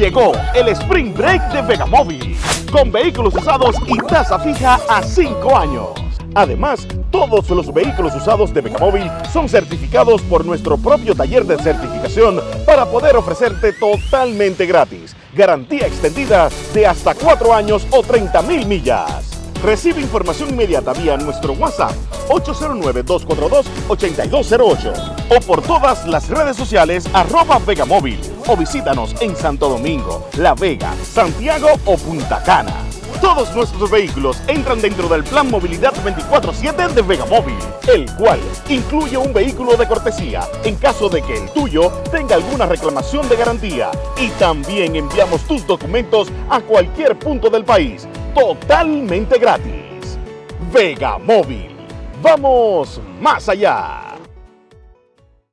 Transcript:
Llegó el Spring Break de Vegamóvil, con vehículos usados y tasa fija a 5 años. Además, todos los vehículos usados de Vegamóvil son certificados por nuestro propio taller de certificación para poder ofrecerte totalmente gratis. Garantía extendida de hasta 4 años o 30 mil millas. Recibe información inmediata vía nuestro WhatsApp 809-242-8208 o por todas las redes sociales arroba Vegamóvil o visítanos en Santo Domingo, La Vega, Santiago o Punta Cana. Todos nuestros vehículos entran dentro del Plan Movilidad 24-7 de Vegamóvil, el cual incluye un vehículo de cortesía en caso de que el tuyo tenga alguna reclamación de garantía y también enviamos tus documentos a cualquier punto del país totalmente gratis. Vega Móvil. Vamos más allá.